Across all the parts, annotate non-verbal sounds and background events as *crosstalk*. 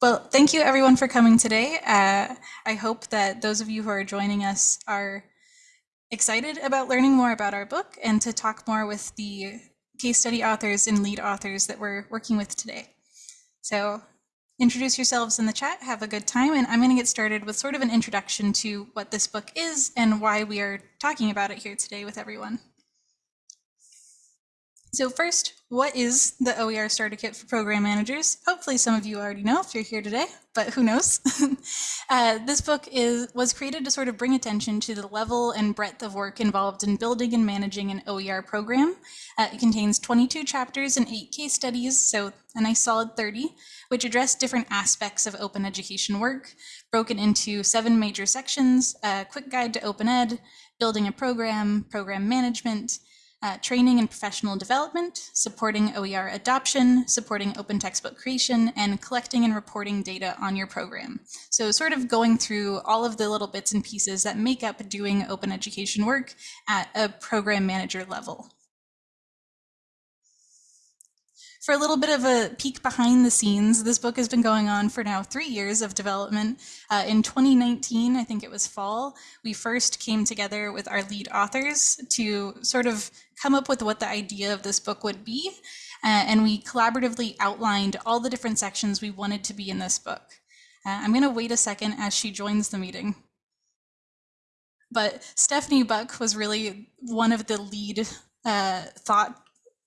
Well, thank you everyone for coming today. Uh, I hope that those of you who are joining us are excited about learning more about our book and to talk more with the case study authors and lead authors that we're working with today. So introduce yourselves in the chat, have a good time, and I'm going to get started with sort of an introduction to what this book is and why we are talking about it here today with everyone. So first, what is the OER Starter Kit for Program Managers? Hopefully some of you already know if you're here today, but who knows? *laughs* uh, this book is was created to sort of bring attention to the level and breadth of work involved in building and managing an OER program. Uh, it contains 22 chapters and eight case studies, so a nice solid 30, which address different aspects of open education work, broken into seven major sections, a quick guide to open ed, building a program, program management, uh, training and professional development, supporting OER adoption, supporting open textbook creation, and collecting and reporting data on your program. So sort of going through all of the little bits and pieces that make up doing open education work at a program manager level. For a little bit of a peek behind the scenes, this book has been going on for now three years of development. Uh, in 2019, I think it was fall, we first came together with our lead authors to sort of come up with what the idea of this book would be. Uh, and we collaboratively outlined all the different sections we wanted to be in this book. Uh, I'm going to wait a second as she joins the meeting. But Stephanie Buck was really one of the lead uh, thought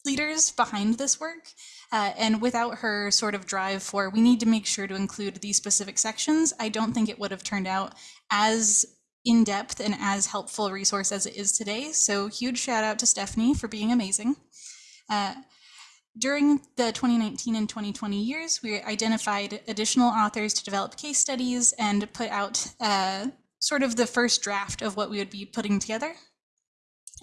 leaders behind this work. Uh, and without her sort of drive for, we need to make sure to include these specific sections, I don't think it would have turned out as in-depth and as helpful resource as it is today. So huge shout out to Stephanie for being amazing. Uh, during the 2019 and 2020 years, we identified additional authors to develop case studies and put out uh, sort of the first draft of what we would be putting together.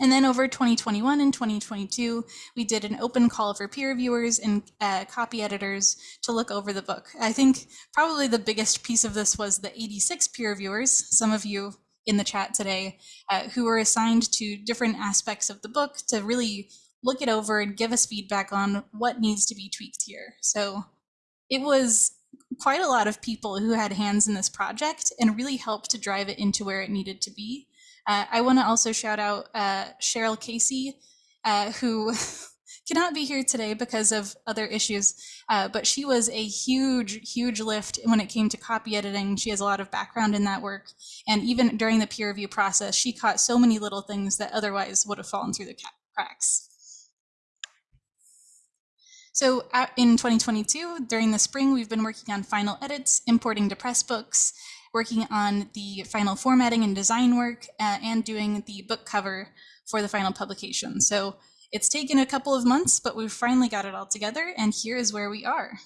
And then over 2021 and 2022, we did an open call for peer reviewers and uh, copy editors to look over the book. I think probably the biggest piece of this was the 86 peer reviewers, some of you in the chat today, uh, who were assigned to different aspects of the book to really look it over and give us feedback on what needs to be tweaked here. So it was quite a lot of people who had hands in this project and really helped to drive it into where it needed to be. Uh, I want to also shout out uh, Cheryl Casey, uh, who *laughs* cannot be here today because of other issues, uh, but she was a huge, huge lift when it came to copy editing. She has a lot of background in that work. And even during the peer review process, she caught so many little things that otherwise would have fallen through the cracks. So in 2022, during the spring, we've been working on final edits, importing to Pressbooks, working on the final formatting and design work, uh, and doing the book cover for the final publication. So it's taken a couple of months, but we've finally got it all together, and here is where we are.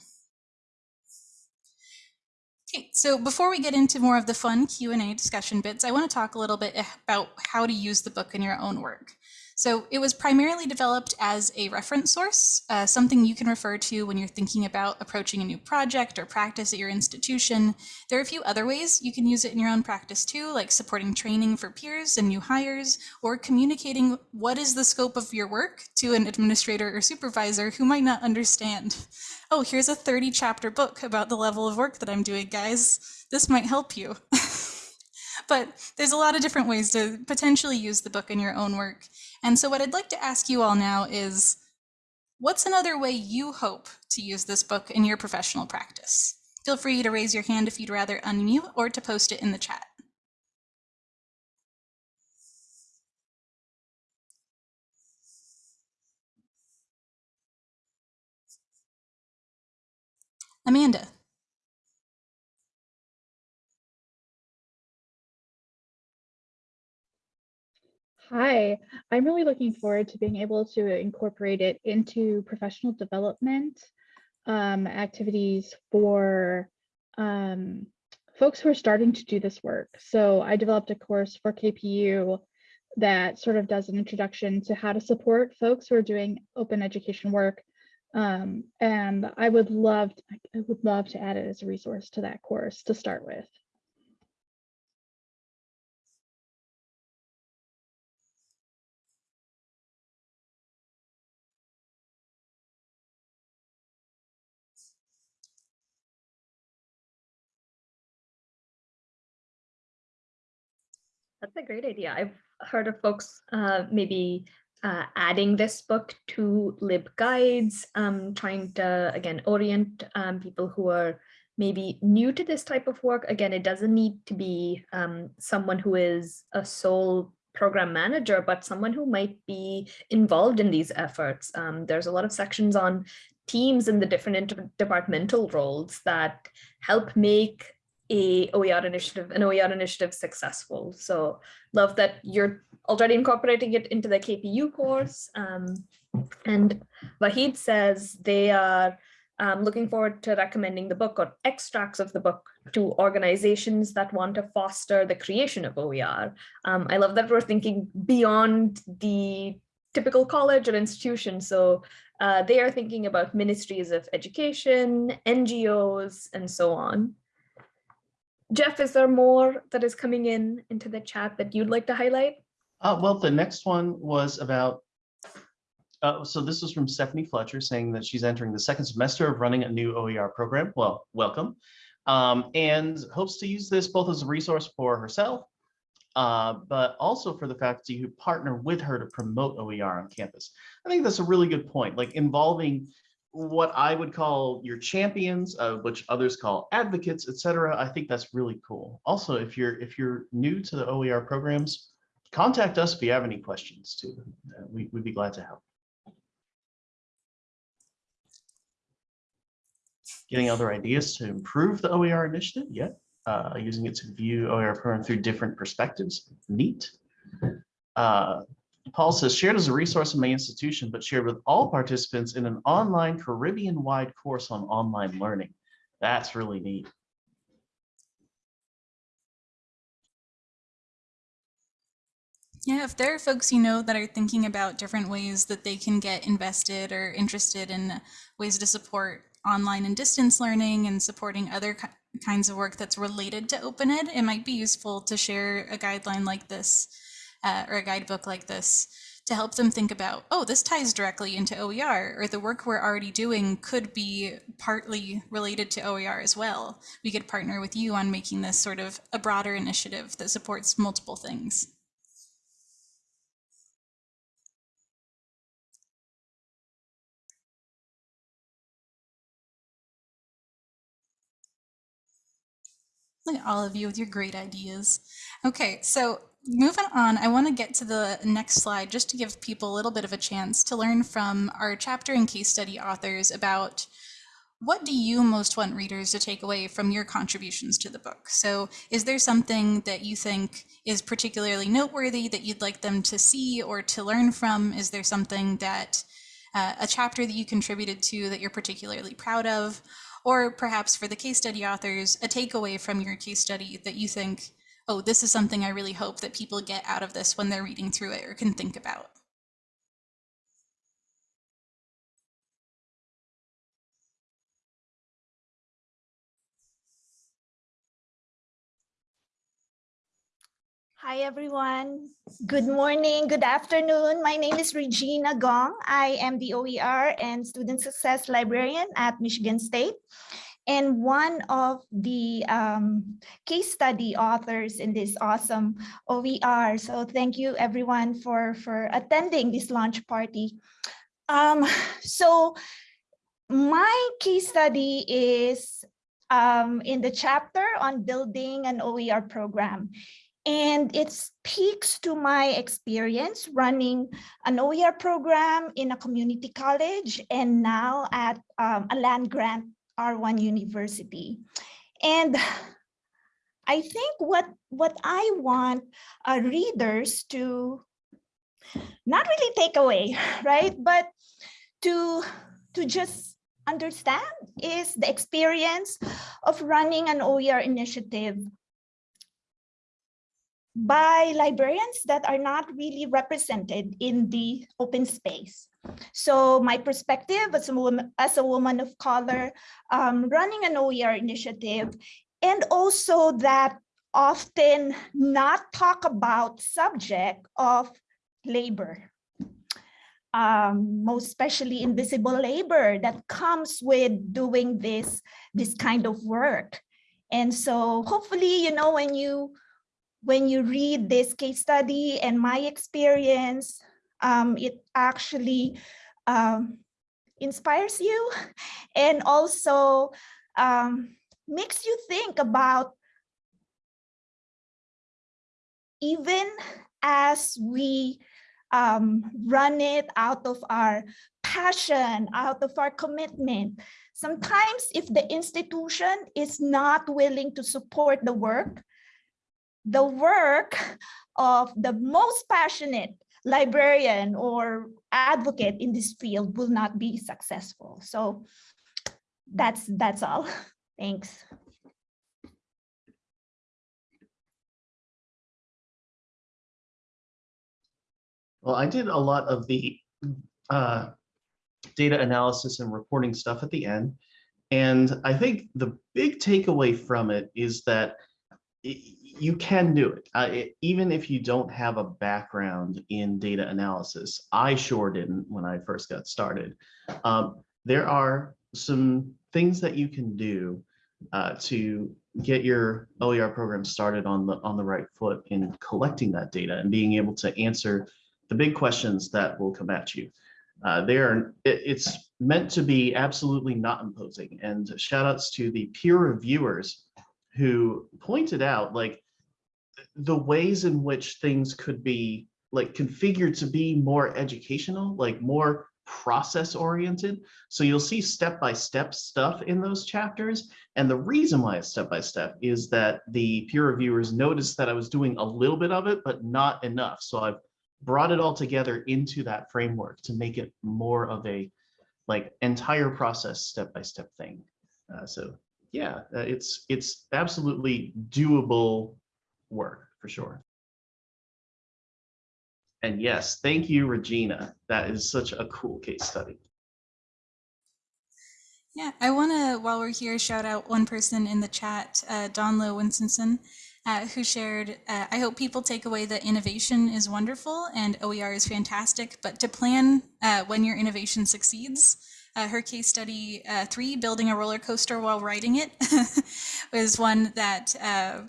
Okay, so before we get into more of the fun Q&A discussion bits, I want to talk a little bit about how to use the book in your own work. So it was primarily developed as a reference source, uh, something you can refer to when you're thinking about approaching a new project or practice at your institution. There are a few other ways you can use it in your own practice too, like supporting training for peers and new hires, or communicating what is the scope of your work to an administrator or supervisor who might not understand. Oh, here's a 30 chapter book about the level of work that I'm doing, guys. This might help you. *laughs* but there's a lot of different ways to potentially use the book in your own work. And so what I'd like to ask you all now is, what's another way you hope to use this book in your professional practice? Feel free to raise your hand if you'd rather unmute or to post it in the chat. Amanda. Hi, I'm really looking forward to being able to incorporate it into professional development um, activities for um, folks who are starting to do this work. So I developed a course for KPU that sort of does an introduction to how to support folks who are doing open education work. Um, and I would love, I would love to add it as a resource to that course to start with. That's a great idea. I've heard of folks uh, maybe uh, adding this book to LibGuides, um, trying to, again, orient um, people who are maybe new to this type of work. Again, it doesn't need to be um, someone who is a sole program manager, but someone who might be involved in these efforts. Um, there's a lot of sections on teams and the different interdepartmental roles that help make a OER initiative, an OER initiative successful. So love that you're already incorporating it into the KPU course. Um, and Wahid says they are um, looking forward to recommending the book or extracts of the book to organizations that want to foster the creation of OER. Um, I love that we're thinking beyond the typical college or institution. So uh, they are thinking about ministries of education, NGOs, and so on. Jeff, is there more that is coming in into the chat that you'd like to highlight? Uh, well, the next one was about, uh, so this was from Stephanie Fletcher saying that she's entering the second semester of running a new OER program. Well, welcome. Um, and hopes to use this both as a resource for herself, uh, but also for the faculty who partner with her to promote OER on campus. I think that's a really good point, like involving what I would call your champions, uh, which others call advocates, etc. I think that's really cool. Also, if you're if you're new to the OER programs, contact us if you have any questions too. Uh, we, we'd be glad to help. Getting other ideas to improve the OER initiative, yeah. Uh, using it to view OER program through different perspectives, neat. Uh, Paul says, shared as a resource in my institution, but shared with all participants in an online Caribbean-wide course on online learning. That's really neat. Yeah, if there are folks you know that are thinking about different ways that they can get invested or interested in ways to support online and distance learning and supporting other kinds of work that's related to Open Ed, it might be useful to share a guideline like this uh, or a guidebook like this to help them think about, oh, this ties directly into OER, or the work we're already doing could be partly related to OER as well. We could partner with you on making this sort of a broader initiative that supports multiple things. Look at all of you with your great ideas. Okay, so moving on, I want to get to the next slide just to give people a little bit of a chance to learn from our chapter and case study authors about what do you most want readers to take away from your contributions to the book? So is there something that you think is particularly noteworthy that you'd like them to see or to learn from? Is there something that uh, a chapter that you contributed to that you're particularly proud of? Or perhaps for the case study authors, a takeaway from your case study that you think, oh, this is something I really hope that people get out of this when they're reading through it or can think about. Hi, everyone. Good morning, good afternoon. My name is Regina Gong. I am the OER and Student Success Librarian at Michigan State and one of the um, case study authors in this awesome OER. So thank you everyone for, for attending this launch party. Um, so my case study is um, in the chapter on building an OER program. And it speaks to my experience running an OER program in a community college and now at um, a land grant R1 University. And I think what, what I want uh, readers to not really take away, *laughs* right? But to, to just understand is the experience of running an OER initiative by librarians that are not really represented in the open space. So my perspective as a woman, as a woman of color um, running an OER initiative, and also that often not talk about subject of labor, um, most especially invisible labor that comes with doing this, this kind of work. And so hopefully, you know, when you when you read this case study and my experience, um, it actually um, inspires you and also um, makes you think about even as we um, run it out of our passion, out of our commitment. Sometimes if the institution is not willing to support the work, the work of the most passionate librarian or advocate in this field will not be successful. So that's that's all. *laughs* Thanks. Well, I did a lot of the uh, data analysis and reporting stuff at the end. And I think the big takeaway from it is that you can do it, uh, it- even if you don't have a background in data analysis. I sure didn't when I first got started. Um, there are some things that you can do uh, to get your OER program started on the on the right foot in collecting that data and being able to answer the big questions that will come at you. Uh, they are, it- it's meant to be absolutely not imposing. And shout outs to the peer reviewers who pointed out like the ways in which things could be like configured to be more educational, like more process oriented. So you'll see step-by-step stuff in those chapters. And the reason why it's step-by-step is that the peer reviewers noticed that I was doing a little bit of it, but not enough. So I've brought it all together into that framework to make it more of a like entire process step-by-step thing. Uh, so yeah, uh, it's it's absolutely doable work for sure. And yes, thank you, Regina. That is such a cool case study. Yeah, I want to, while we're here, shout out one person in the chat, uh, Donlo Winstonson, uh, who shared, uh, I hope people take away that innovation is wonderful and OER is fantastic, but to plan uh, when your innovation succeeds. Uh, her case study uh, three, building a roller coaster while riding it, *laughs* was one that uh,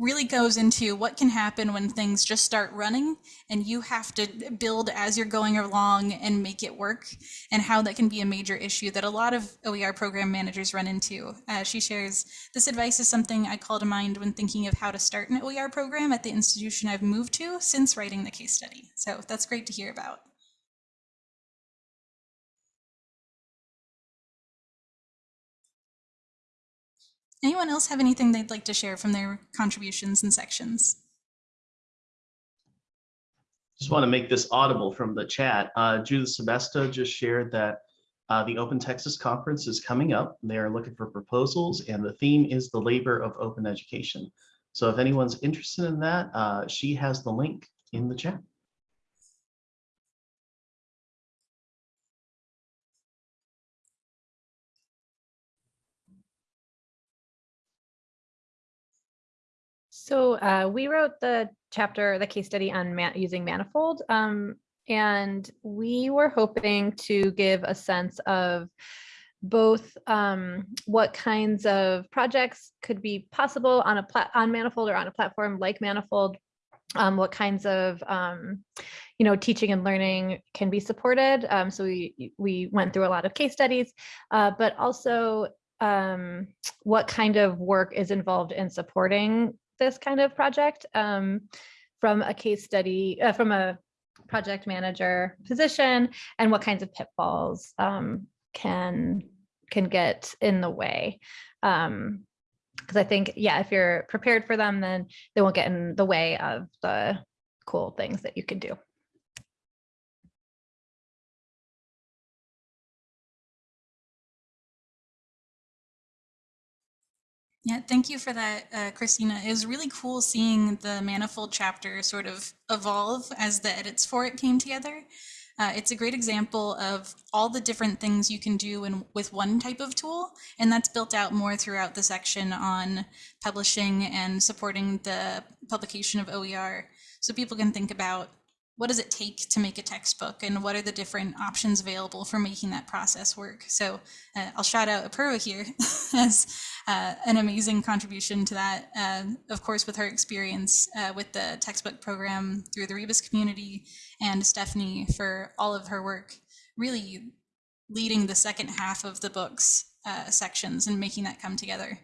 really goes into what can happen when things just start running and you have to build as you're going along and make it work and how that can be a major issue that a lot of OER program managers run into. Uh, she shares, this advice is something I call to mind when thinking of how to start an OER program at the institution I've moved to since writing the case study. So that's great to hear about. Anyone else have anything they'd like to share from their contributions and sections? Just want to make this audible from the chat. Uh, Judith Sebesta just shared that uh, the Open Texas Conference is coming up. They are looking for proposals and the theme is the labor of open education. So if anyone's interested in that, uh, she has the link in the chat. So uh, we wrote the chapter, the case study on ma using Manifold, um, and we were hoping to give a sense of both um, what kinds of projects could be possible on a on Manifold or on a platform like Manifold, um, what kinds of um, you know teaching and learning can be supported. Um, so we we went through a lot of case studies, uh, but also um, what kind of work is involved in supporting this kind of project um, from a case study, uh, from a project manager position, and what kinds of pitfalls um, can can get in the way. Um, because I think, yeah, if you're prepared for them, then they won't get in the way of the cool things that you can do. Yeah, thank you for that, uh, Christina. It was really cool seeing the Manifold chapter sort of evolve as the edits for it came together. Uh, it's a great example of all the different things you can do in, with one type of tool, and that's built out more throughout the section on publishing and supporting the publication of OER. So people can think about what does it take to make a textbook and what are the different options available for making that process work. So uh, I'll shout out Apurva here *laughs* as uh, an amazing contribution to that. Uh, of course, with her experience uh, with the textbook program through the Rebus community, and Stephanie for all of her work, really leading the second half of the book's uh, sections and making that come together.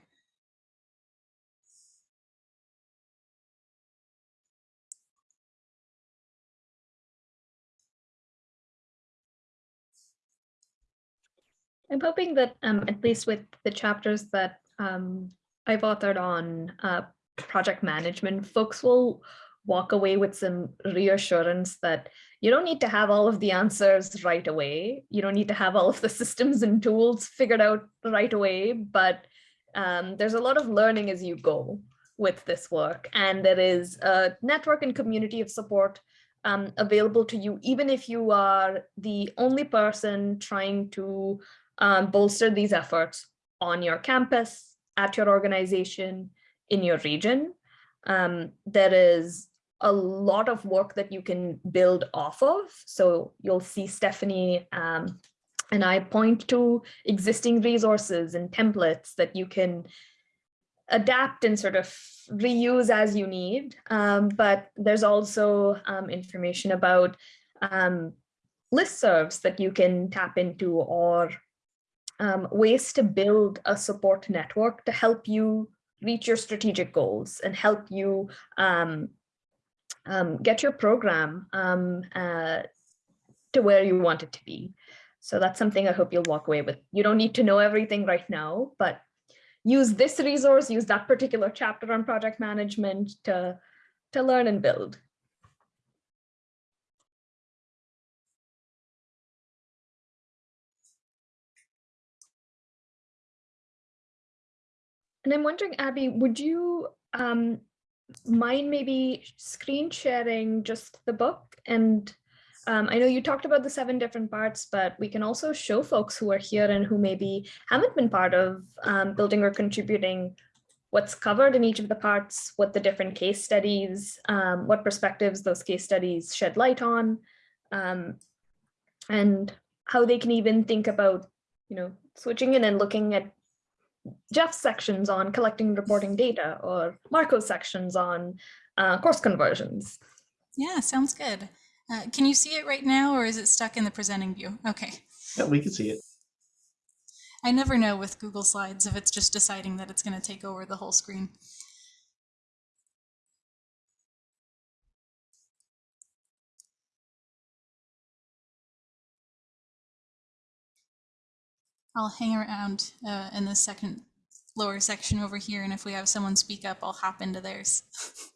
I'm hoping that um, at least with the chapters that um, I've authored on uh, project management, folks will walk away with some reassurance that you don't need to have all of the answers right away. You don't need to have all of the *laughs* systems and tools figured out right away, but um, there's a lot of learning as you go with this work. And there is a network and community of support um, available to you, even if you are the only person trying to um, bolster these efforts on your campus, at your organization, in your region. Um, there is a lot of work that you can build off of. So you'll see Stephanie um, and I point to existing resources and templates that you can adapt and sort of reuse as you need. Um, but there's also um, information about um, listservs that you can tap into or um, ways to build a support network to help you reach your strategic goals and help you um, um, get your program um, uh, to where you want it to be. So that's something I hope you'll walk away with. You don't need to know everything right now, but use this resource, use that particular chapter on project management to, to learn and build. And I'm wondering, Abby, would you um, mind maybe screen sharing just the book? And um, I know you talked about the seven different parts, but we can also show folks who are here and who maybe haven't been part of um, building or contributing what's covered in each of the parts, what the different case studies, um, what perspectives those case studies shed light on, um, and how they can even think about, you know, switching in and looking at Jeff's sections on collecting and reporting data or Marco's sections on uh, course conversions. Yeah, sounds good. Uh, can you see it right now or is it stuck in the presenting view? Okay. Yeah, we can see it. I never know with Google Slides if it's just deciding that it's going to take over the whole screen. I'll hang around uh, in the second lower section over here, and if we have someone speak up, I'll hop into theirs. *laughs*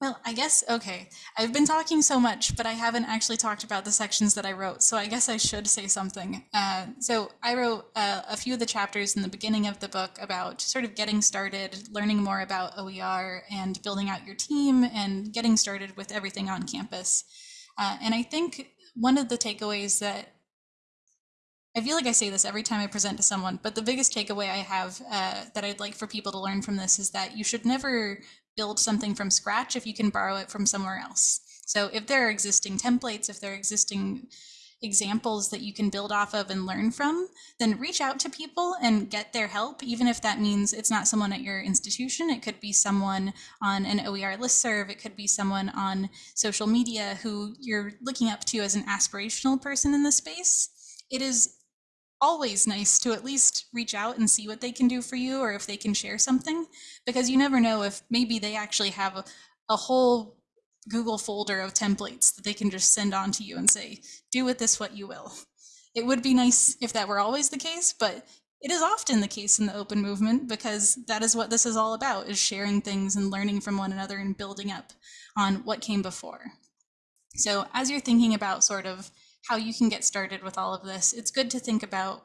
well, I guess, okay, I've been talking so much, but I haven't actually talked about the sections that I wrote, so I guess I should say something. Uh, so I wrote uh, a few of the chapters in the beginning of the book about sort of getting started, learning more about OER, and building out your team, and getting started with everything on campus. Uh, and I think one of the takeaways that I feel like I say this every time I present to someone, but the biggest takeaway I have uh, that I'd like for people to learn from this is that you should never build something from scratch if you can borrow it from somewhere else. So if there are existing templates, if there are existing examples that you can build off of and learn from, then reach out to people and get their help, even if that means it's not someone at your institution. It could be someone on an OER listserv. It could be someone on social media who you're looking up to as an aspirational person in the space. It is always nice to at least reach out and see what they can do for you or if they can share something because you never know if maybe they actually have a, a whole Google folder of templates that they can just send on to you and say, do with this what you will. It would be nice if that were always the case, but it is often the case in the open movement because that is what this is all about is sharing things and learning from one another and building up on what came before. So as you're thinking about sort of how you can get started with all of this, it's good to think about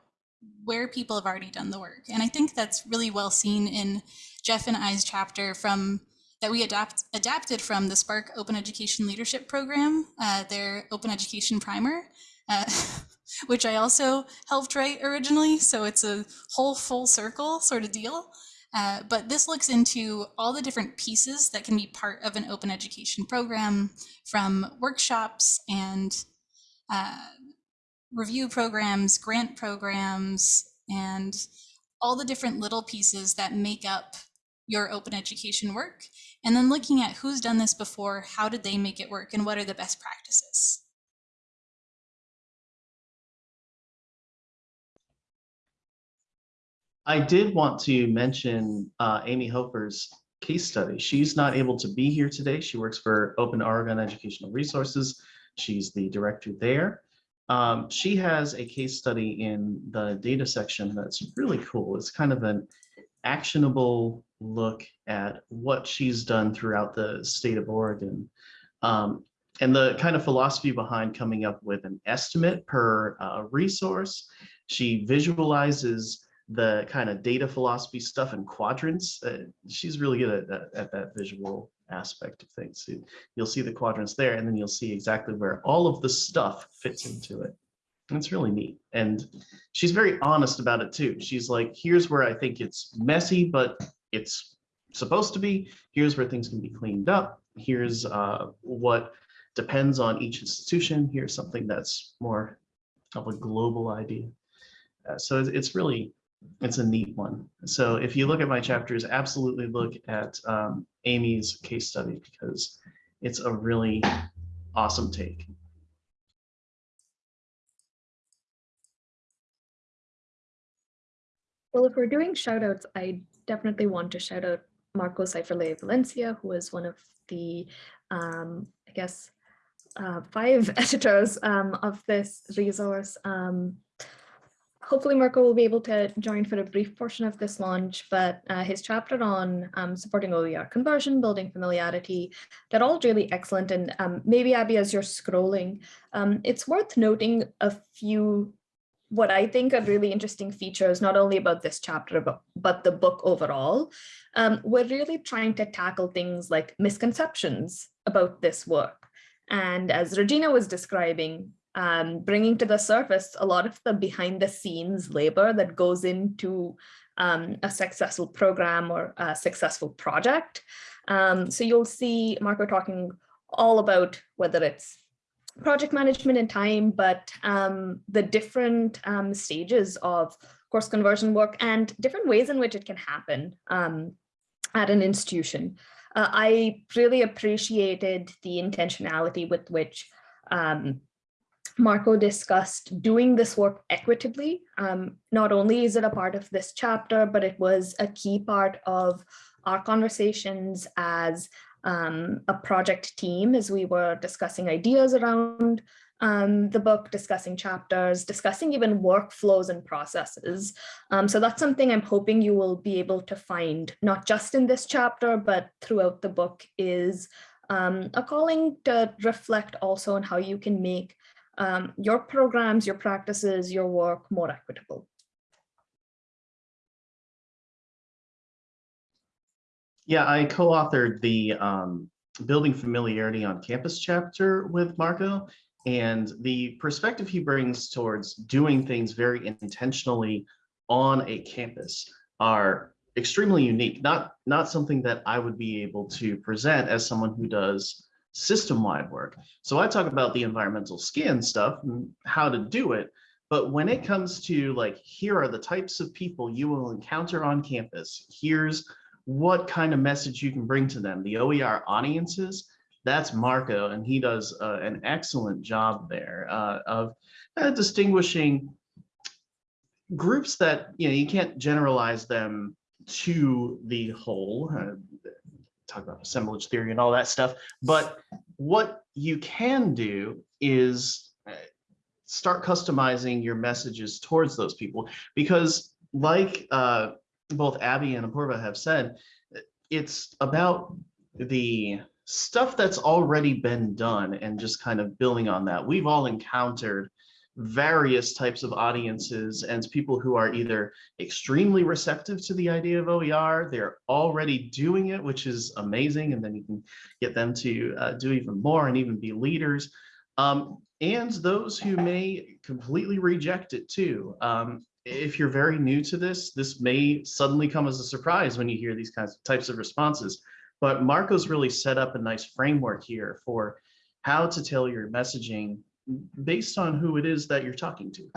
where people have already done the work. And I think that's really well seen in Jeff and I's chapter from that we adapt, adapted from the SPARC Open Education Leadership Program, uh, their Open Education Primer, uh, *laughs* which I also helped write originally. So it's a whole full circle sort of deal. Uh, but this looks into all the different pieces that can be part of an open education program from workshops and uh, review programs, grant programs, and all the different little pieces that make up your open education work. And then looking at who's done this before, how did they make it work, and what are the best practices. I did want to mention uh, Amy Hofer's case study. She's not able to be here today. She works for Open Oregon Educational Resources. She's the director there. Um, she has a case study in the data section that's really cool. It's kind of an actionable look at what she's done throughout the state of Oregon. Um, and the kind of philosophy behind coming up with an estimate per uh, resource. She visualizes the kind of data philosophy stuff in quadrants. Uh, she's really good at that, at that visual aspect of things. So you'll see the quadrants there, and then you'll see exactly where all of the stuff fits into it. It's really neat. And she's very honest about it too. She's like, here's where I think it's messy, but it's supposed to be. Here's where things can be cleaned up. Here's uh, what depends on each institution. Here's something that's more of a global idea. Uh, so it's, it's really it's a neat one. So if you look at my chapters, absolutely look at um, Amy's case study because it's a really awesome take. Well, if we're doing shout outs, I definitely want to shout out Marco Seiferle-Valencia, who is one of the, um, I guess, uh, five *laughs* editors um, of this resource. Um, hopefully Marco will be able to join for a brief portion of this launch, but uh, his chapter on um, supporting OER conversion, building familiarity, they're all really excellent. And um, maybe Abby, as you're scrolling, um, it's worth noting a few what I think are really interesting features, not only about this chapter, but, but the book overall. Um, we're really trying to tackle things like misconceptions about this work. And as Regina was describing, um, bringing to the surface a lot of the behind the scenes labor that goes into um, a successful program or a successful project. Um, so you'll see Marco talking all about whether it's project management and time, but um, the different um, stages of course conversion work and different ways in which it can happen um, at an institution. Uh, I really appreciated the intentionality with which um, Marco discussed doing this work equitably. Um, not only is it a part of this chapter, but it was a key part of our conversations as um, a project team as we were discussing ideas around um, the book, discussing chapters, discussing even workflows and processes. Um, so that's something I'm hoping you will be able to find, not just in this chapter, but throughout the book is um, a calling to reflect also on how you can make um, your programs, your practices, your work more equitable. Yeah, I co-authored the um, Building Familiarity on Campus chapter with Marco. And the perspective he brings towards doing things very intentionally on a campus are extremely unique, not, not something that I would be able to present as someone who does system-wide work. So I talk about the environmental scan stuff and how to do it. But when it comes to like, here are the types of people you will encounter on campus. Here's what kind of message you can bring to them. The OER audiences, that's Marco, and he does uh, an excellent job there uh, of uh, distinguishing groups that, you know, you can't generalize them to the whole, uh, talk about assemblage theory and all that stuff, but what you can do is uh, start customizing your messages towards those people because like uh, both Abby and Apurva have said, it's about the stuff that's already been done and just kind of building on that. We've all encountered various types of audiences and people who are either extremely receptive to the idea of OER, they're already doing it, which is amazing, and then you can get them to uh, do even more and even be leaders. Um, and those who may completely reject it too. Um, if you're very new to this, this may suddenly come as a surprise when you hear these kinds of types of responses. But Marco's really set up a nice framework here for how to tell your messaging based on who it is that you're talking to.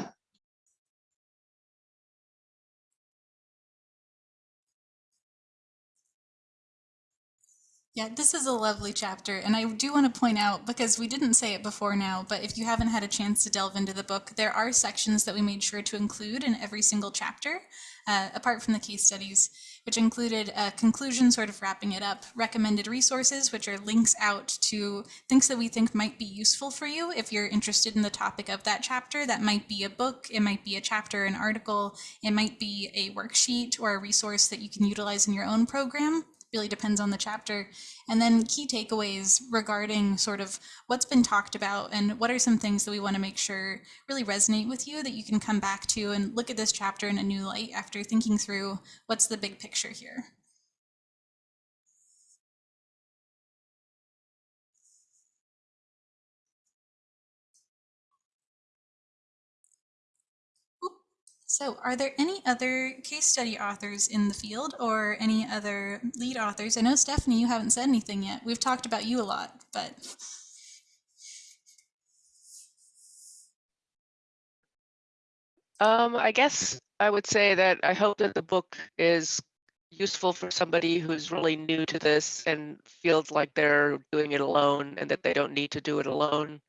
Yeah, this is a lovely chapter. And I do want to point out, because we didn't say it before now, but if you haven't had a chance to delve into the book, there are sections that we made sure to include in every single chapter, uh, apart from the case studies, which included a conclusion, sort of wrapping it up, recommended resources, which are links out to things that we think might be useful for you if you're interested in the topic of that chapter. That might be a book, it might be a chapter, an article, it might be a worksheet or a resource that you can utilize in your own program really depends on the chapter. And then key takeaways regarding sort of what's been talked about and what are some things that we want to make sure really resonate with you that you can come back to and look at this chapter in a new light after thinking through what's the big picture here. So are there any other case study authors in the field or any other lead authors? I know Stephanie, you haven't said anything yet. We've talked about you a lot, but Um, I guess I would say that I hope that the book is useful for somebody who's really new to this and feels like they're doing it alone and that they don't need to do it alone.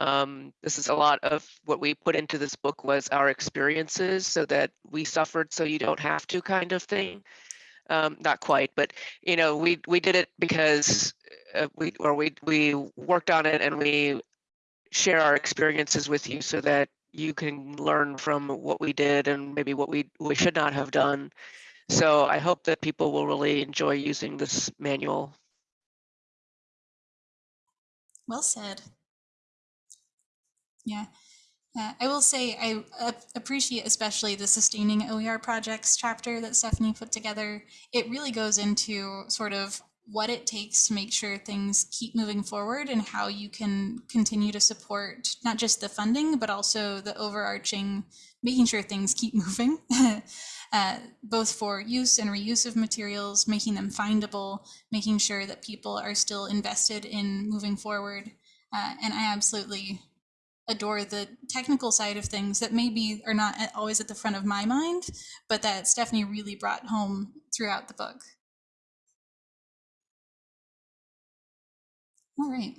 Um, this is a lot of what we put into this book was our experiences so that we suffered so you don't have to kind of thing. Um, not quite, but you know, we we did it because uh, we or we we worked on it and we share our experiences with you so that you can learn from what we did and maybe what we we should not have done. So I hope that people will really enjoy using this manual. well said. Yeah. Uh, I will say I appreciate especially the sustaining OER projects chapter that Stephanie put together. It really goes into sort of what it takes to make sure things keep moving forward and how you can continue to support not just the funding, but also the overarching making sure things keep *laughs* moving, uh, both for use and reuse of materials, making them findable, making sure that people are still invested in moving forward. Uh, and I absolutely adore the technical side of things that maybe are not always at the front of my mind, but that Stephanie really brought home throughout the book. All right.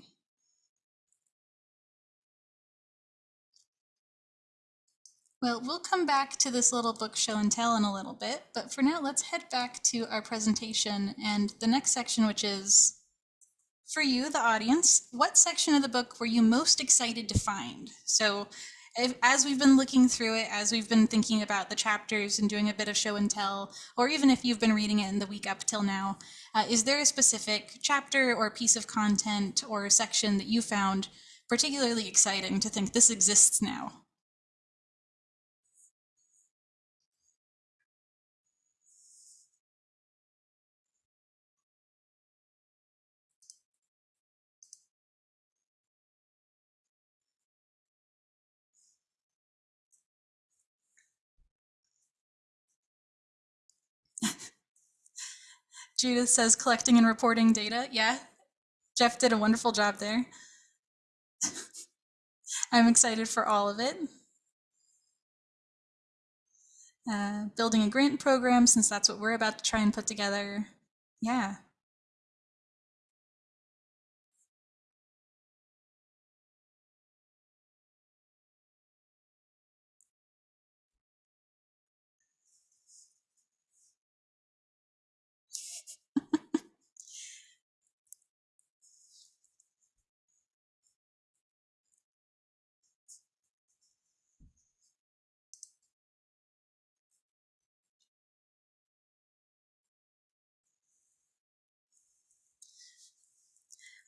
Well, we'll come back to this little book show and tell in a little bit, but for now, let's head back to our presentation and the next section, which is for you, the audience, what section of the book were you most excited to find? So if, as we've been looking through it, as we've been thinking about the chapters and doing a bit of show and tell, or even if you've been reading it in the week up till now, uh, is there a specific chapter or piece of content or section that you found particularly exciting to think this exists now? Judith says collecting and reporting data. Yeah, Jeff did a wonderful job there. *laughs* I'm excited for all of it. Uh, building a grant program, since that's what we're about to try and put together. Yeah.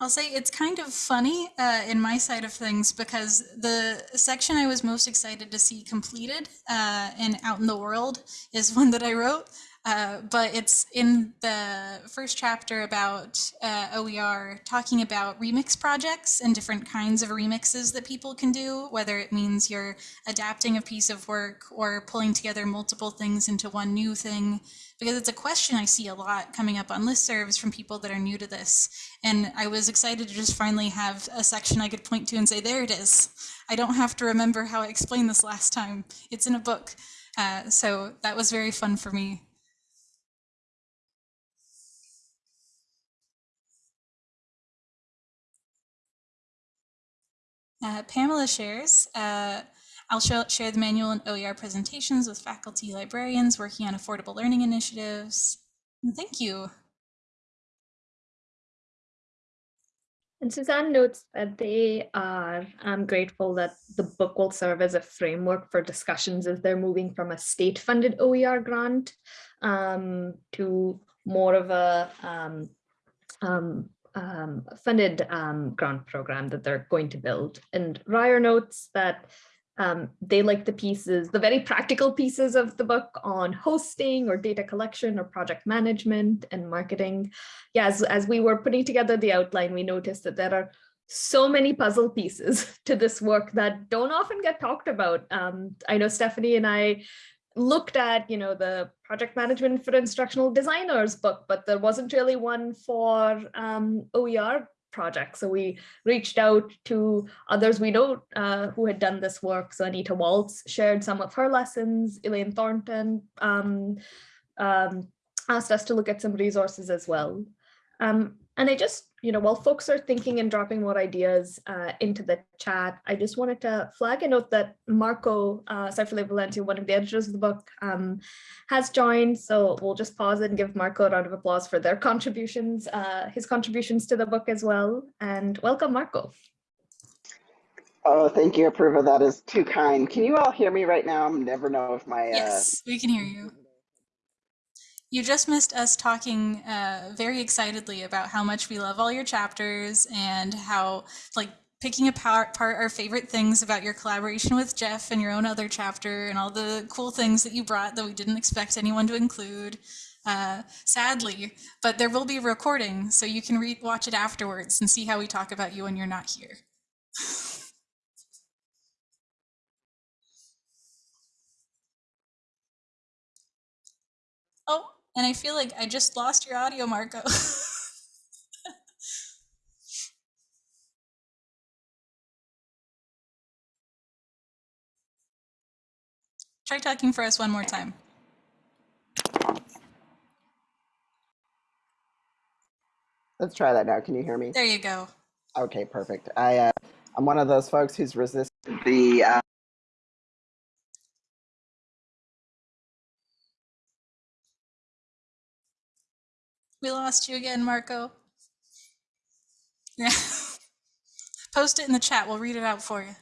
I'll say it's kind of funny uh, in my side of things because the section I was most excited to see completed uh, and out in the world is one that I wrote. Uh, but it's in the first chapter about uh, OER talking about remix projects and different kinds of remixes that people can do, whether it means you're adapting a piece of work or pulling together multiple things into one new thing. Because it's a question I see a lot coming up on listservs from people that are new to this. And I was excited to just finally have a section I could point to and say, there it is. I don't have to remember how I explained this last time. It's in a book. Uh, so that was very fun for me. Uh, Pamela shares, uh, I'll show, share the manual and OER presentations with faculty librarians working on affordable learning initiatives. Thank you. And Suzanne notes that they are um, grateful that the book will serve as a framework for discussions as they're moving from a state-funded OER grant um, to more of a um, um, funded um, grant program that they're going to build. And Ryer notes that um, they like the pieces, the very practical pieces of the book on hosting or data collection or project management and marketing. Yeah, as, as we were putting together the outline, we noticed that there are so many puzzle pieces *laughs* to this work that don't often get talked about. Um, I know Stephanie and I looked at, you know, the project management for instructional designers book, but there wasn't really one for um, OER project. So we reached out to others we know uh, who had done this work. So Anita Walz shared some of her lessons. Elaine Thornton um, um, asked us to look at some resources as well. Um, and I just, you know, while folks are thinking and dropping more ideas uh, into the chat, I just wanted to flag a note that Marco uh, Valenti, one of the editors of the book, um, has joined. So we'll just pause and give Marco a round of applause for their contributions, uh, his contributions to the book as well. And welcome, Marco. Oh, thank you, Apurva. That is too kind. Can you all hear me right now? I never know if my. Yes, we can hear you. You just missed us talking uh, very excitedly about how much we love all your chapters and how, like, picking apart our favorite things about your collaboration with Jeff and your own other chapter and all the cool things that you brought that we didn't expect anyone to include. Uh, sadly, but there will be a recording so you can re watch it afterwards and see how we talk about you when you're not here. *laughs* oh, and I feel like I just lost your audio, Marco. *laughs* Try talking for us one more time. Let's try that now. Can you hear me? There you go. Okay, perfect. I, uh, I'm one of those folks who's resisted the uh, We lost you again, Marco. Yeah. *laughs* Post it in the chat. We'll read it out for you.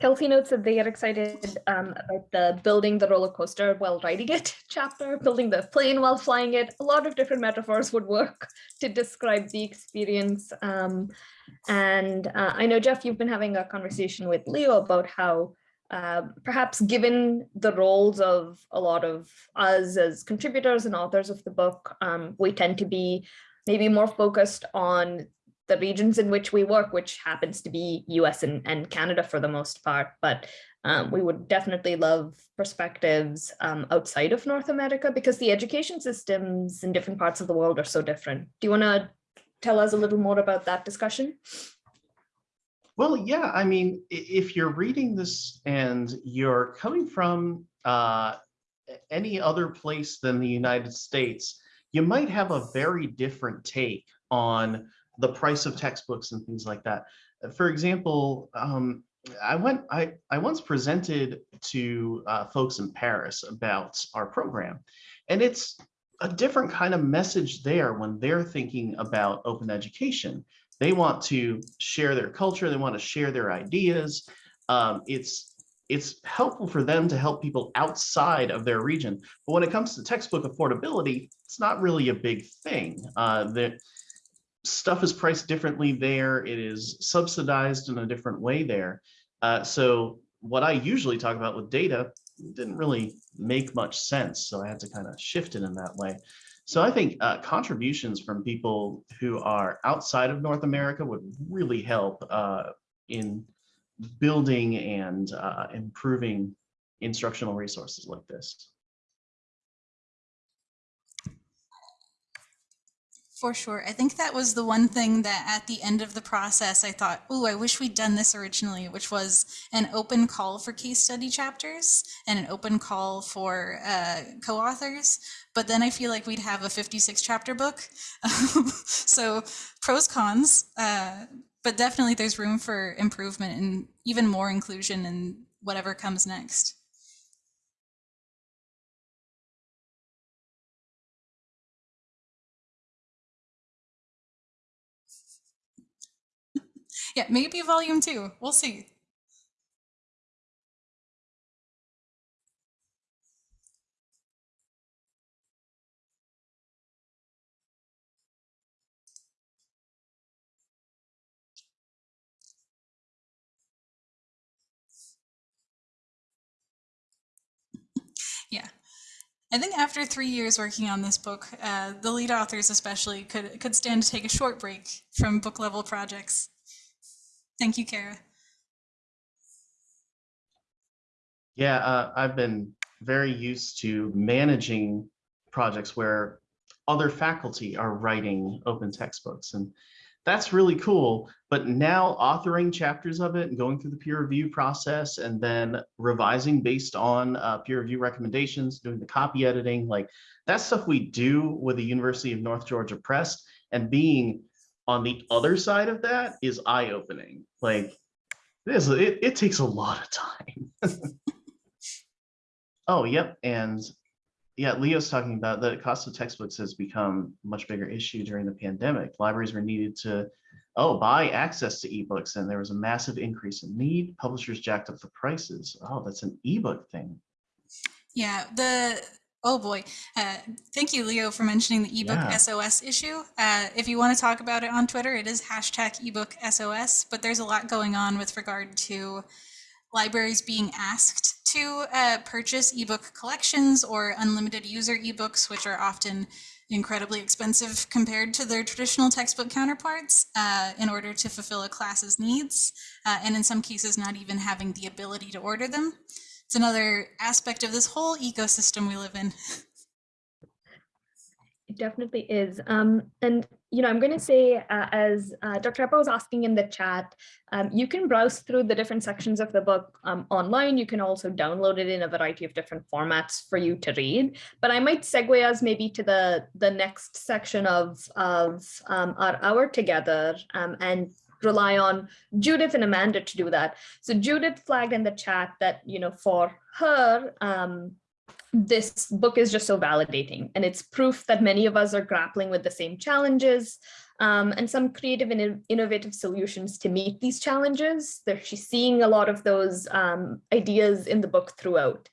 Kelsey notes that they are excited um, about the building the roller coaster while riding it *laughs* chapter, building the plane while flying it. A lot of different metaphors would work *laughs* to describe the experience. Um, and uh, I know, Jeff, you've been having a conversation with Leo about how uh, perhaps given the roles of a lot of us as contributors and authors of the book, um, we tend to be maybe more focused on the regions in which we work, which happens to be US and, and Canada for the most part, but um, we would definitely love perspectives um, outside of North America because the education systems in different parts of the world are so different. Do you want to tell us a little more about that discussion? Well, yeah, I mean, if you're reading this and you're coming from uh, any other place than the United States, you might have a very different take on the price of textbooks and things like that. For example, um, I went, I, I once presented to uh, folks in Paris about our program. And it's a different kind of message there when they're thinking about open education. They want to share their culture, they want to share their ideas. Um, it's, it's helpful for them to help people outside of their region. But when it comes to textbook affordability, it's not really a big thing. Uh, that stuff is priced differently there. It is subsidized in a different way there. Uh, so what I usually talk about with data didn't really make much sense. So I had to kind of shift it in that way. So I think uh, contributions from people who are outside of North America would really help uh, in building and uh, improving instructional resources like this. For sure. I think that was the one thing that at the end of the process, I thought, oh, I wish we'd done this originally, which was an open call for case study chapters and an open call for uh, co-authors. But then I feel like we'd have a 56 chapter book. *laughs* so pros, cons, uh, but definitely there's room for improvement and even more inclusion in whatever comes next. Yeah, maybe volume two. We'll see. Yeah. I think after three years working on this book, uh, the lead authors especially could could stand to take a short break from book level projects. Thank you, Kara. Yeah, uh, I've been very used to managing projects where other faculty are writing open textbooks and that's really cool. But now authoring chapters of it and going through the peer review process and then revising based on uh, peer review recommendations, doing the copy editing, like that's stuff we do with the University of North Georgia Press and being on the other side of that is eye-opening. Like this, it, it takes a lot of time. *laughs* oh, yep. And yeah, Leo's talking about the cost of textbooks has become a much bigger issue during the pandemic. Libraries were needed to, oh, buy access to ebooks, and there was a massive increase in need. Publishers jacked up the prices. Oh, that's an ebook thing. Yeah, the oh boy. Uh, thank you, Leo, for mentioning the ebook Yeah. SOS issue. Uh, if you want to talk about it on Twitter, it is hashtag ebook SOS, but there's a lot going on with regard to libraries being asked to uh, purchase ebook collections or unlimited user ebooks, which are often incredibly expensive compared to their traditional textbook counterparts uh, in order to fulfill a class's needs, uh, and in some cases not even having the ability to order them. It's another aspect of this whole ecosystem we live in. *laughs* It definitely is. Um, and, you know, I'm going to say, uh, as uh, Dr. Appa was asking in the chat, um, you can browse through the different sections of the book um, online. You can also download it in a variety of different formats for you to read. But I might segue us maybe to the, the next section of, of um, our hour together um, and rely on Judith and Amanda to do that. So Judith flagged in the chat that, you know, for her, um, this book is just so validating and it's proof that many of us are grappling with the same challenges um, and some creative and innovative solutions to meet these challenges. She's seeing a lot of those um, ideas in the book throughout.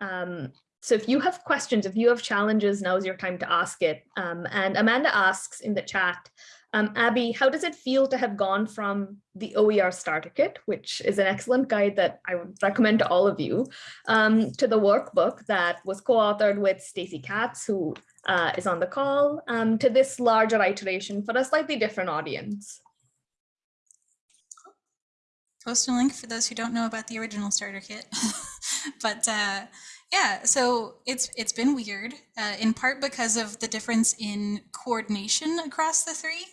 Um, so if you have questions, if you have challenges, now is your time to ask it. Um, and Amanda asks in the chat, um, Abby, how does it feel to have gone from the OER starter kit, which is an excellent guide that I would recommend to all of you, um, to the workbook that was co-authored with Stacey Katz, who uh, is on the call, um, to this larger iteration for a slightly different audience? Post a link for those who don't know about the original starter kit. *laughs* but uh, yeah, so it's it's been weird, uh, in part because of the difference in coordination across the three.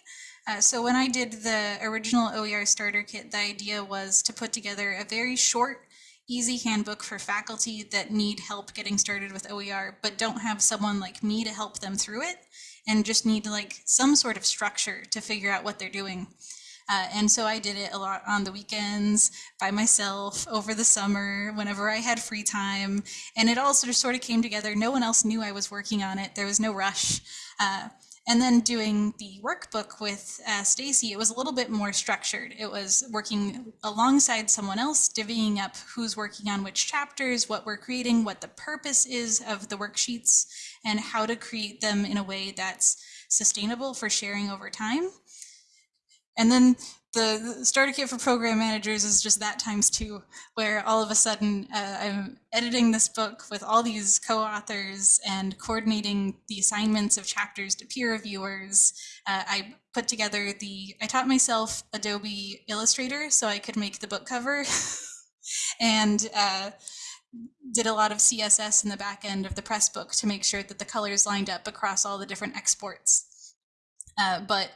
Uh, so when I did the original OER starter kit, the idea was to put together a very short, easy handbook for faculty that need help getting started with OER, but don't have someone like me to help them through it and just need like some sort of structure to figure out what they're doing. Uh, and so I did it a lot on the weekends by myself over the summer, whenever I had free time. And it all sort of, sort of came together. No one else knew I was working on it. There was no rush. Uh, and then doing the workbook with uh, Stacy, it was a little bit more structured. It was working alongside someone else, divvying up who's working on which chapters, what we're creating, what the purpose is of the worksheets, and how to create them in a way that's sustainable for sharing over time. And then the, starter kit for program managers is just that times two, where all of a sudden uh, I'm editing this book with all these co-authors and coordinating the assignments of chapters to peer reviewers. Uh, I put together the, I taught myself Adobe Illustrator so I could make the book cover *laughs* and uh, did a lot of CSS in the back end of the press book to make sure that the colors lined up across all the different exports. Uh, but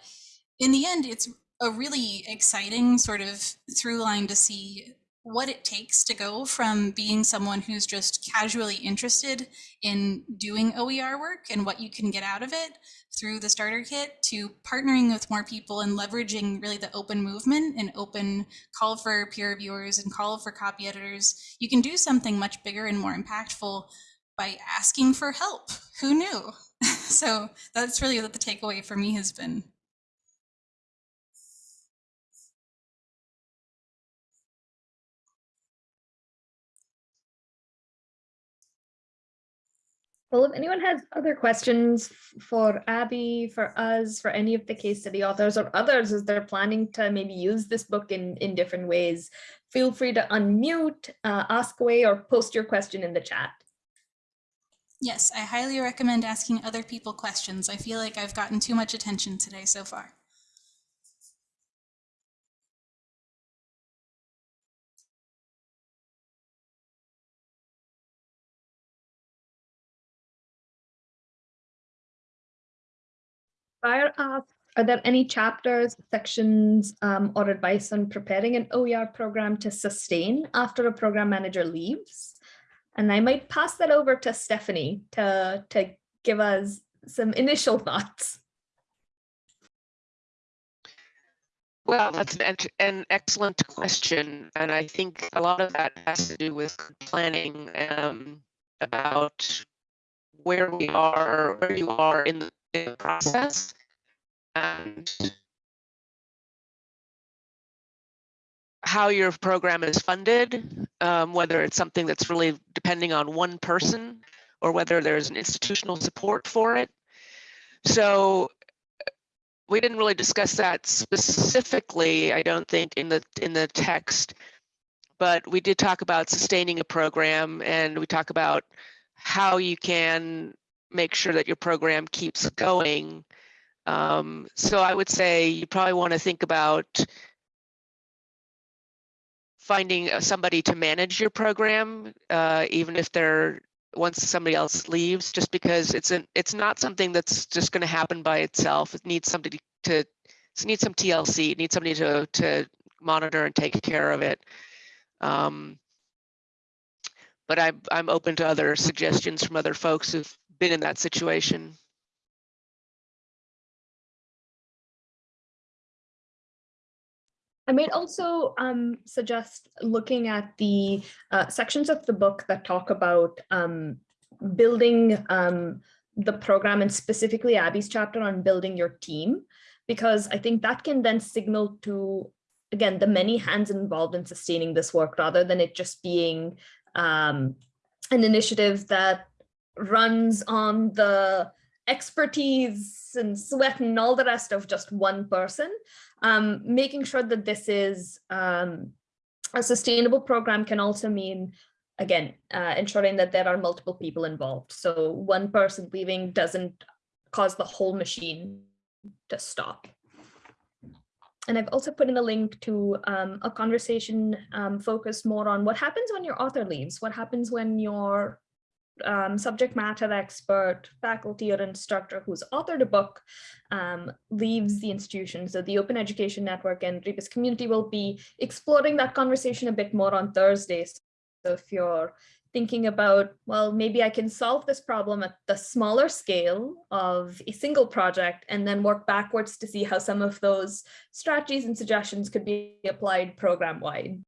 in the end, it's a really exciting sort of through line to see what it takes to go from being someone who's just casually interested in doing OER work and what you can get out of it through the starter kit to partnering with more people and leveraging really the open movement and open call for peer reviewers and call for copy editors. You can do something much bigger and more impactful by asking for help. Who knew? *laughs* so that's really what the takeaway for me has been. Well, if anyone has other questions for Abby, for us, for any of the case study authors or others as they're planning to maybe use this book in, in different ways, feel free to unmute, uh, ask away, or post your question in the chat. Yes, I highly recommend asking other people questions. I feel like I've gotten too much attention today so far. Fire asks, are there any chapters, sections, um, or advice on preparing an OER program to sustain after a program manager leaves? And I might pass that over to Stephanie to, to give us some initial thoughts. Well, that's an, an excellent question, and I think a lot of that has to do with planning um, about where we are, where you are in the, the process, and how your program is funded, um, whether it's something that's really depending on one person or whether there's an institutional support for it. So we didn't really discuss that specifically, I don't think, in the in the text, but we did talk about sustaining a program and we talk about how you can make sure that your program keeps going. Um, so I would say you probably want to think about finding uh, somebody to manage your program, uh, even if they're once somebody else leaves, just because it's an it's not something that's just going to happen by itself. It needs somebody to it needs some TLC. It needs somebody to to monitor and take care of it. Um, but I'm I'm open to other suggestions from other folks who've been in that situation. I might also um, suggest looking at the uh, sections of the book that talk about um, building um, the program and specifically Abby's chapter on building your team, because I think that can then signal to, again, the many hands involved in sustaining this work rather than it just being um, an initiative that runs on the expertise and sweat and all the rest of just one person um, making sure that this is um, a sustainable program can also mean, again, uh, ensuring that there are multiple people involved. So one person leaving doesn't cause the whole machine to stop. And I've also put in a link to um, a conversation um, focused more on what happens when your author leaves, what happens when your um, subject matter expert, faculty or instructor who's authored a book um, leaves the institution. So the Open Education Network and Rebus community will be exploring that conversation a bit more on Thursdays. So if you're thinking about, well, maybe I can solve this problem at the smaller scale of a single project and then work backwards to see how some of those strategies and suggestions could be applied program wide.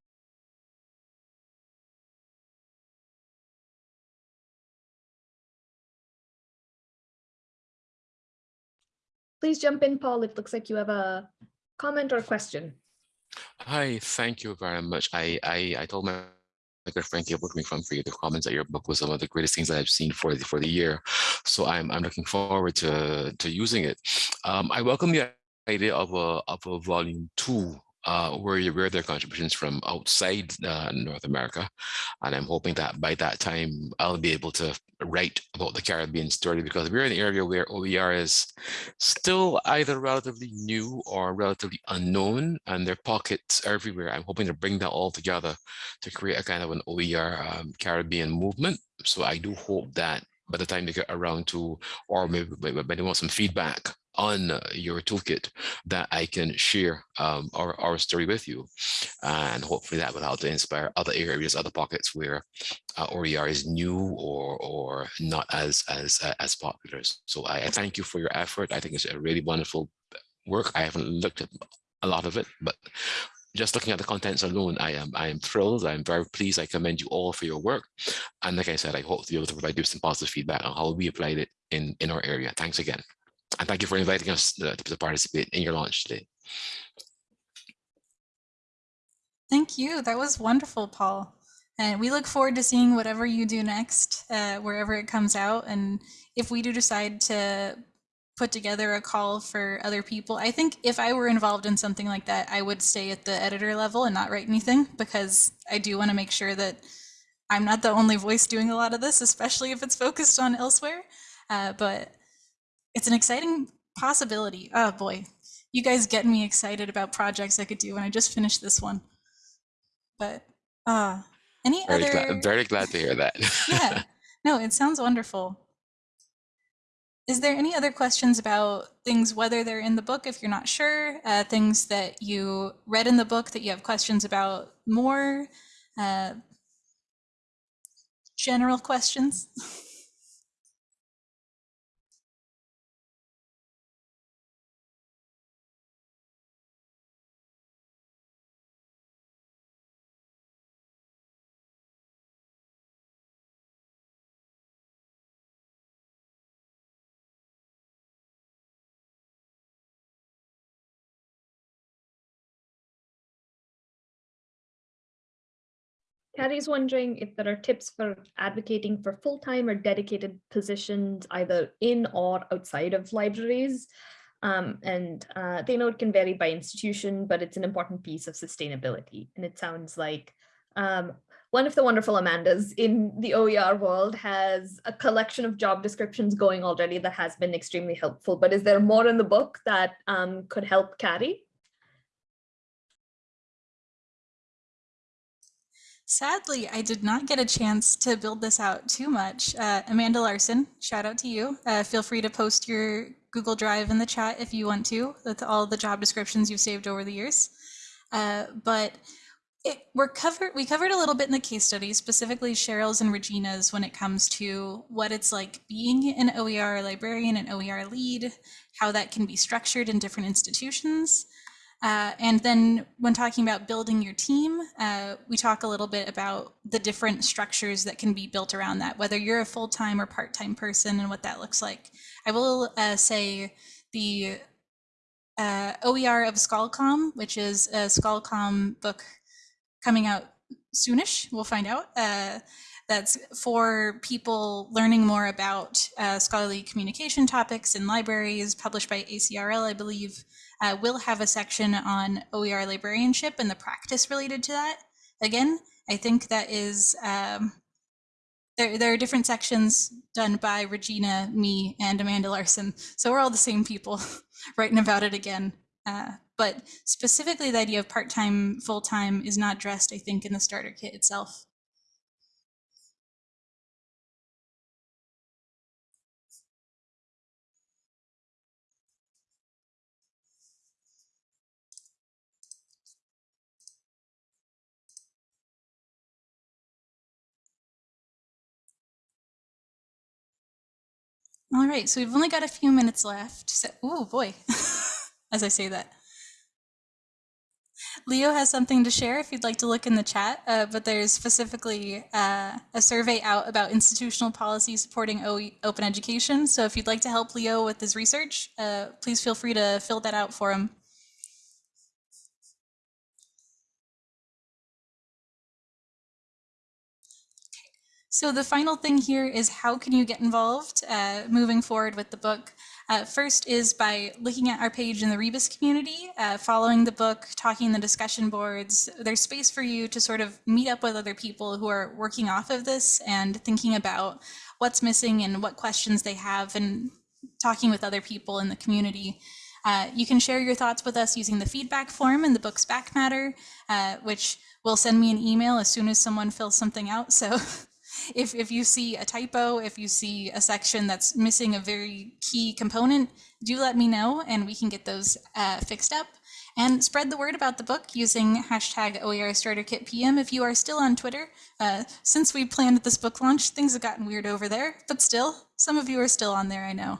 Please jump in, Paul. It looks like you have a comment or question. Hi, thank you very much. I I, I told my my good friend Gilbert from for you the comments that your book was some of the greatest things that I've seen for the for the year. So I'm I'm looking forward to to using it. Um, I welcome the idea of a of a volume two uh, where you where their contributions from outside uh, North America, and I'm hoping that by that time I'll be able to write about the Caribbean story because we're in an area where OER is still either relatively new or relatively unknown, and there are pockets everywhere. I'm hoping to bring that all together to create a kind of an OER um, Caribbean movement. So I do hope that by the time they get around to, or maybe, maybe they want some feedback on uh, your toolkit that I can share um, our, our story with you. And hopefully that will help to inspire other areas, other pockets where uh, OER is new or or not as as uh, as popular. So I, I thank you for your effort. I think it's a really wonderful work. I haven't looked at a lot of it, but just looking at the contents alone, I am I am thrilled. I'm very pleased. I commend you all for your work. And like I said, I hope to be able to provide you some positive feedback on how we applied it in, in our area. Thanks again. And thank you for inviting us to, to participate in your launch today. Thank you. That was wonderful, Paul. And we look forward to seeing whatever you do next, uh, wherever it comes out. And if we do decide to put together a call for other people, I think if I were involved in something like that, I would stay at the editor level and not write anything because I do want to make sure that I'm not the only voice doing a lot of this, especially if it's focused on elsewhere. Uh, but it's an exciting possibility. Oh boy, you guys get me excited about projects I could do when I just finished this one. But uh, any Very other? glad, very glad to hear that. *laughs* yeah, no, it sounds wonderful. Is there any other questions about things, whether they're in the book, if you're not sure, uh, things that you read in the book that you have questions about more, uh, general questions? *laughs* Carrie's wondering if there are tips for advocating for full-time or dedicated positions either in or outside of libraries. Um, and uh, they know it can vary by institution, but it's an important piece of sustainability. And it sounds like um, one of the wonderful Amandas in the OER world has a collection of job descriptions going already that has been extremely helpful. But is there more in the book that um, could help Carrie? Sadly, I did not get a chance to build this out too much. Uh, Amanda Larson, shout out to you. Uh, feel free to post your Google Drive in the chat if you want to, with all the job descriptions you've saved over the years. Uh, but it, we're covered. We covered a little bit in the case study, specifically Cheryl's and Regina's, when it comes to what it's like being an OER librarian and OER lead, how that can be structured in different institutions. Uh, and then when talking about building your team, uh, we talk a little bit about the different structures that can be built around that, whether you're a full-time or part-time person and what that looks like. I will uh, say the uh, OER of ScholCom, which is a ScholCom book coming out soonish, we'll find out. Uh, that's for people learning more about uh, scholarly communication topics in libraries, published by ACRL, I believe uh, will have a section on OER librarianship and the practice related to that. Again, I think that is, um, there, there are different sections done by Regina, me, and Amanda Larson. So we're all the same people *laughs* writing about it again. Uh, but specifically the idea of part-time, full-time is not addressed, I think, in the starter kit itself. All right, so we've only got a few minutes left. So, oh boy, *laughs* as I say that. Leo has something to share if you'd like to look in the chat, uh, but there's specifically uh, a survey out about institutional policy supporting OE open education. So if you'd like to help Leo with his research, uh, please feel free to fill that out for him. So the final thing here is how can you get involved uh, moving forward with the book? Uh, first is by looking at our page in the Rebus community, uh, following the book, talking the discussion boards. There's space for you to sort of meet up with other people who are working off of this and thinking about what's missing and what questions they have and talking with other people in the community. Uh, you can share your thoughts with us using the feedback form in the book's back matter, uh, which will send me an email as soon as someone fills something out. *laughs* So if, if you see a typo, if you see a section that's missing a very key component, do let me know and we can get those uh, fixed up. And spread the word about the book using hashtag OER Starter Kit PM if you are still on Twitter. Uh, since we planned this book launch, things have gotten weird over there, but still, some of you are still on there, I know.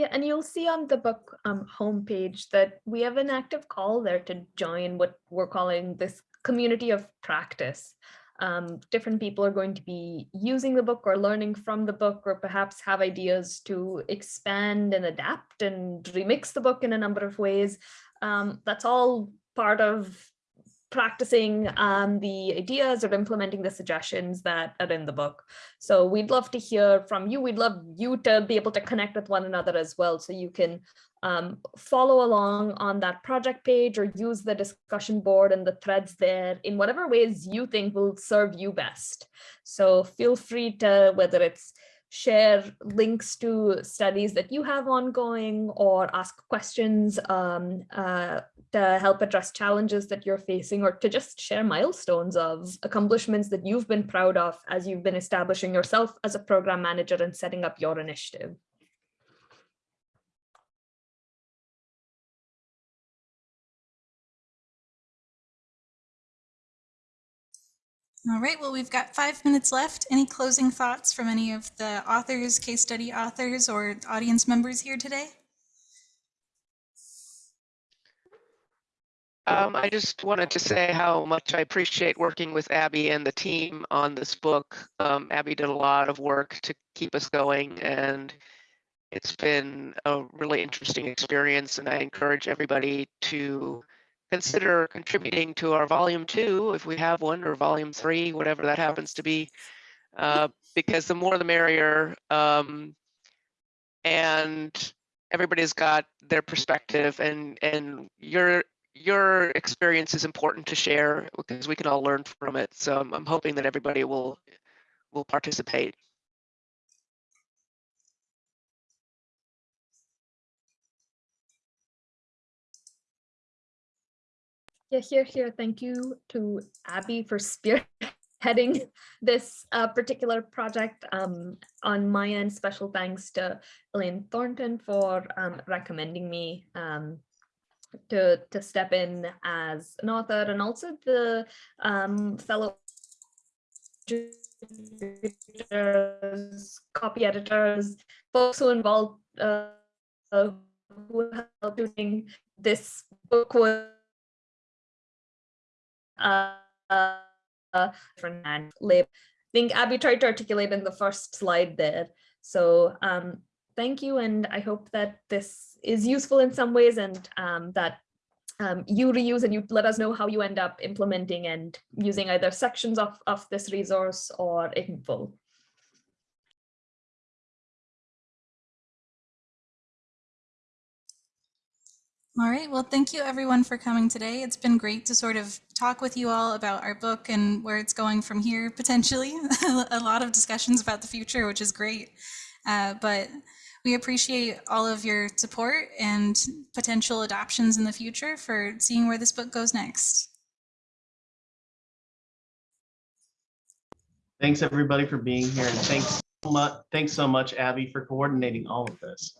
Yeah, and you'll see on the book um, homepage that we have an active call there to join what we're calling this community of practice. Um, different people are going to be using the book or learning from the book or perhaps have ideas to expand and adapt and remix the book in a number of ways. Um, that's all part of practicing um, the ideas or implementing the suggestions that are in the book. So we'd love to hear from you. We'd love you to be able to connect with one another as well. So you can um, follow along on that project page or use the discussion board and the threads there in whatever ways you think will serve you best. So feel free to, whether it's share links to studies that you have ongoing or ask questions um, uh, to help address challenges that you're facing or to just share milestones of accomplishments that you've been proud of as you've been establishing yourself as a program manager and setting up your initiative. All right, well, we've got five minutes left. Any closing thoughts from any of the authors, case study authors, or audience members here today? Um, I just wanted to say how much I appreciate working with Abby and the team on this book. Um, Abby did a lot of work to keep us going and it's been a really interesting experience and I encourage everybody to consider contributing to our volume two, if we have one, or volume three, whatever that happens to be, uh, because the more the merrier. Um, and everybody's got their perspective and and your your experience is important to share because we can all learn from it. So I'm, I'm hoping that everybody will will participate. Yeah, here, here. Thank you to Abby for *laughs* spearheading *laughs* this uh, particular project. Um, on my end, special thanks to Elaine Thornton for um, recommending me um, to, to step in as an author and also the um, fellow editors, copy editors, folks who involved uh, who helped doing this book was uh, uh. I think Abby tried to articulate in the first slide there. So um, thank you, and I hope that this is useful in some ways and um, that um, you reuse and you let us know how you end up implementing and using either sections of, of this resource or in full. All right, well, thank you everyone for coming today. It's been great to sort of talk with you all about our book and where it's going from here, potentially. *laughs* a lot of discussions about the future, which is great. Uh, but we appreciate all of your support and potential adoptions in the future for seeing where this book goes next. Thanks everybody for being here and thanks so much, thanks so much, Abby, for coordinating all of this.